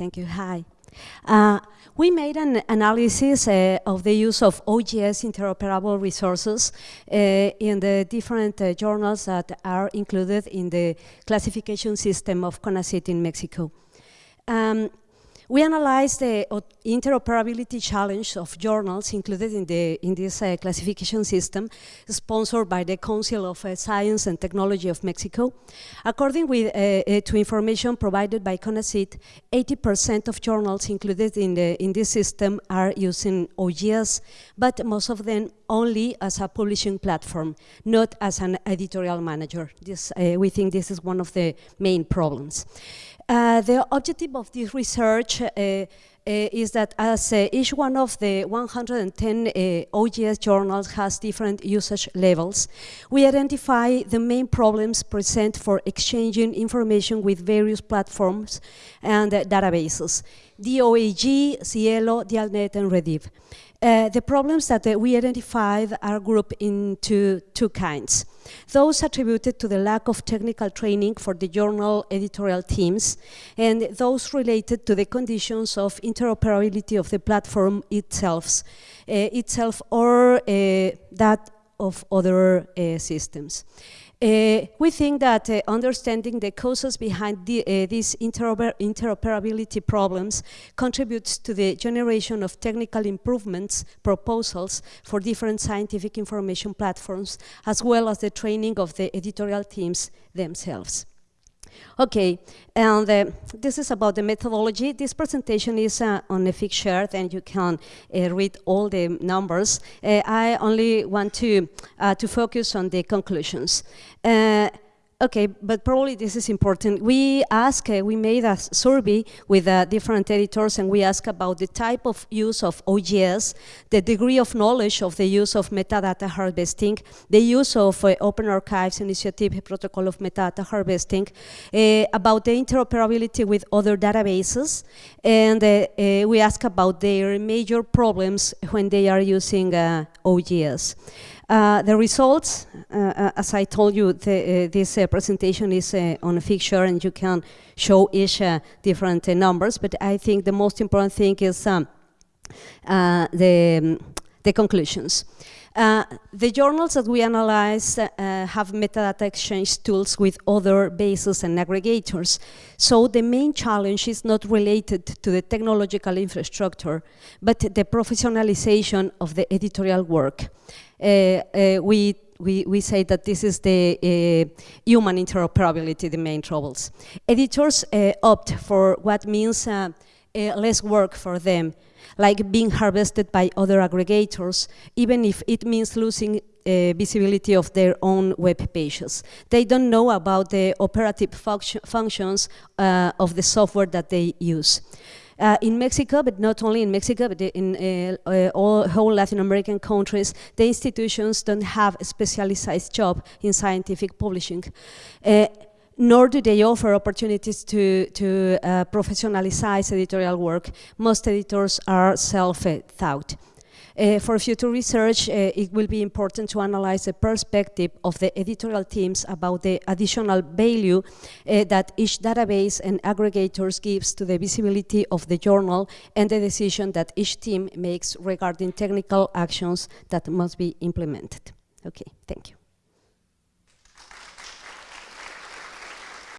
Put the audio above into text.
Thank you. Hi. Uh, we made an analysis uh, of the use of OGS interoperable resources uh, in the different uh, journals that are included in the classification system of CONACYT in Mexico. Um, we analyzed the interoperability challenge of journals included in, the, in this uh, classification system, sponsored by the Council of uh, Science and Technology of Mexico. According with, uh, uh to information provided by CONACYT, 80% of journals included in, the, in this system are using OGS, but most of them only as a publishing platform, not as an editorial manager. This, uh, we think this is one of the main problems. Uh, the objective of this research uh, uh, is that as uh, each one of the 110 uh, OGS journals has different usage levels, we identify the main problems present for exchanging information with various platforms and databases, DOAG, SciELO, Dialnet, and REDIB. Uh, the problems that uh, we identified are grouped into two kinds. Those attributed to the lack of technical training for the journal editorial teams, and those related to the conditions of interoperability of the platform itself, uh, itself or uh, that of other uh, systems. Uh, we think that uh, understanding the causes behind the, uh, these interoper interoperability problems contributes to the generation of technical improvements proposals for different scientific information platforms, as well as the training of the editorial teams themselves. Okay, and uh, this is about the methodology. This presentation is uh, on a fixed chart and you can uh, read all the numbers. Uh, I only want to, uh, to focus on the conclusions. Okay, but probably this is important. We ask, uh, we made a survey with uh, different editors and we ask about the type of use of OGS, the degree of knowledge of the use of metadata harvesting, the use of uh, Open Archives Initiative Protocol of Metadata Harvesting, uh, about the interoperability with other databases, and uh, uh, we ask about their major problems when they are using OGS. Uh, the results, uh, uh, as I told you, the, uh, this uh, presentation is on a fixture and you can show each different numbers, but I think the most important thing is um, the, the conclusions. Uh, the journals that we analyze uh, have metadata exchange tools with other bases and aggregators. So the main challenge is not related to the technological infrastructure, but the professionalization of the editorial work. Uh, uh, we we, we say that this is the uh, human interoperability, the main troubles. Editors uh, opt for what means uh, uh, less work for them, like being harvested by other aggregators, even if it means losing visibility of their own web pages. They don't know about the operative function functions of the software that they use. Uh, in Mexico, but not only in Mexico, but in uh, uh, all whole Latin American countries, the institutions don't have a specialized job in scientific publishing uh, nor do they offer opportunities to, to uh, professionalize editorial work. Most editors are self-taught. Uh, for future research, uh, it will be important to analyze the perspective of the editorial teams about the additional value uh, that each database and aggregators gives to the visibility of the journal and the decision that each team makes regarding technical actions that must be implemented. Okay, thank you.